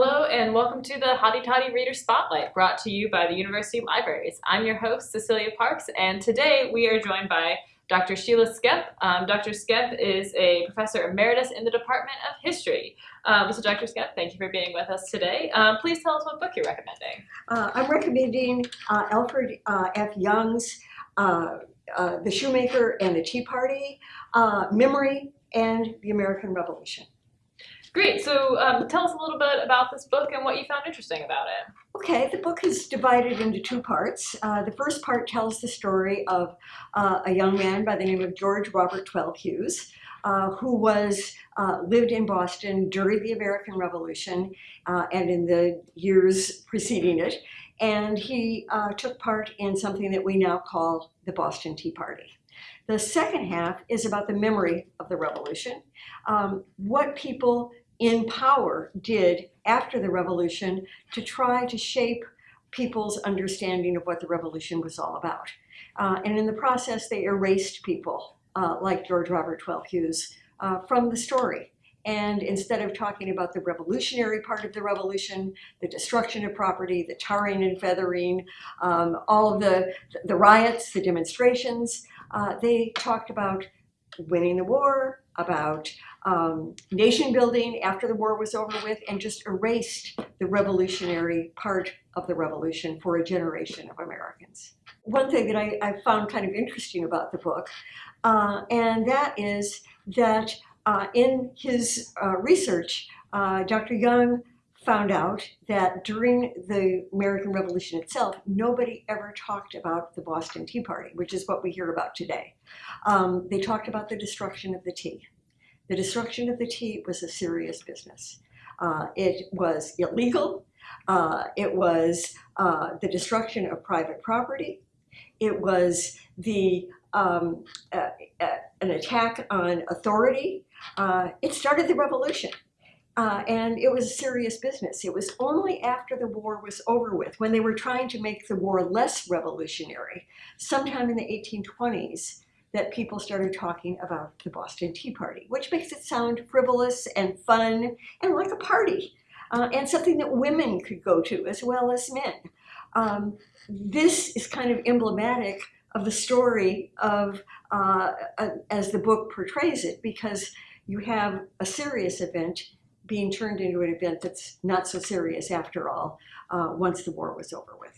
Hello and welcome to the Hotty Toddy Reader Spotlight brought to you by the University Libraries. I'm your host, Cecilia Parks, and today we are joined by Dr. Sheila Skemp. Um, Dr. Skemp is a professor emeritus in the Department of History. Um, so Dr. Skemp, thank you for being with us today. Um, please tell us what book you're recommending. Uh, I'm recommending uh, Alfred uh, F. Young's uh, uh, The Shoemaker and the Tea Party, Memory, and the American Revolution. Great, so um, tell us a little bit about this book and what you found interesting about it. Okay, the book is divided into two parts. Uh, the first part tells the story of uh, a young man by the name of George Robert Twelve Hewes, uh, who was uh, lived in Boston during the American Revolution uh, and in the years preceding it. And he uh, took part in something that we now call the Boston Tea Party. The second half is about the memory of the revolution, um, what people in power did after the revolution to try to shape people's understanding of what the revolution was all about. Uh, and in the process, they erased people uh, like George Robert Twelve Hewes uh, from the story. And instead of talking about the revolutionary part of the revolution, the destruction of property, the tarring and feathering, um, all of the, the riots, the demonstrations, uh, they talked about winning the war, about um, nation building after the war was over with, and just erased the revolutionary part of the revolution for a generation of Americans. One thing that I, I found kind of interesting about the book, uh, and that is that uh, in his uh, research, uh, Dr. Young found out that during the American Revolution itself, nobody ever talked about the Boston Tea Party, which is what we hear about today. Um, they talked about the destruction of the tea. The destruction of the tea was a serious business. Uh, it was illegal. Uh, it was uh, the destruction of private property. It was the um, uh, uh, an attack on authority. Uh, it started the revolution. Uh, and it was a serious business. It was only after the war was over with, when they were trying to make the war less revolutionary, sometime in the 1820s, that people started talking about the Boston Tea Party, which makes it sound frivolous and fun and like a party, uh, and something that women could go to as well as men. Um, this is kind of emblematic of the story of, uh, uh, as the book portrays it, because you have a serious event being turned into an event that's not so serious after all, uh, once the war was over with.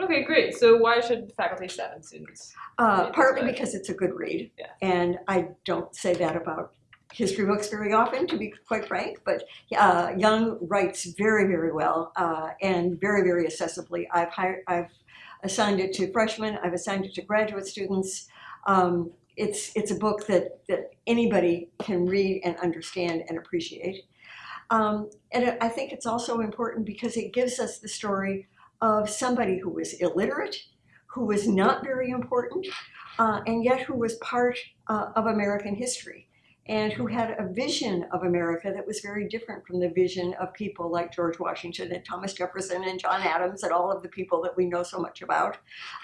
Okay, great. So why should faculty seven students? Uh, partly because it's a good read, yeah. and I don't say that about history books very often, to be quite frank, but uh, Young writes very, very well uh, and very, very accessibly. I've, hired, I've assigned it to freshmen, I've assigned it to graduate students. Um, it's, it's a book that, that anybody can read and understand and appreciate. Um, and I think it's also important because it gives us the story of somebody who was illiterate, who was not very important, uh, and yet who was part uh, of American history and who had a vision of America that was very different from the vision of people like George Washington and Thomas Jefferson and John Adams and all of the people that we know so much about,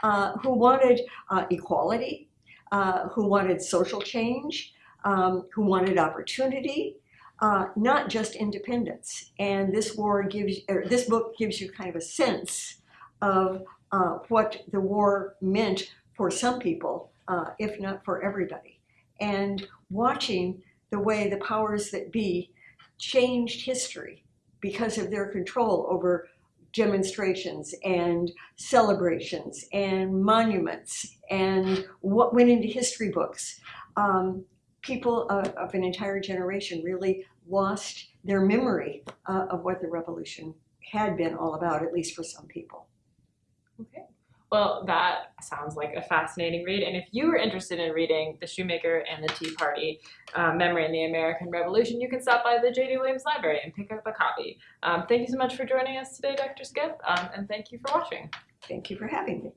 uh, who wanted uh, equality, uh, who wanted social change, um, who wanted opportunity, uh, not just independence. And this war gives, this book gives you kind of a sense of uh, what the war meant for some people, uh, if not for everybody. And watching the way the powers that be changed history because of their control over demonstrations and celebrations and monuments and what went into history books. Um, people of, of, an entire generation really lost their memory uh, of what the revolution had been all about, at least for some people. Okay. Well, that sounds like a fascinating read. And if you are interested in reading The Shoemaker and the Tea Party, uh, Memory in the American Revolution, you can stop by the J.D. Williams Library and pick up a copy. Um, thank you so much for joining us today, Dr. Skemp, um, and thank you for watching. Thank you for having me.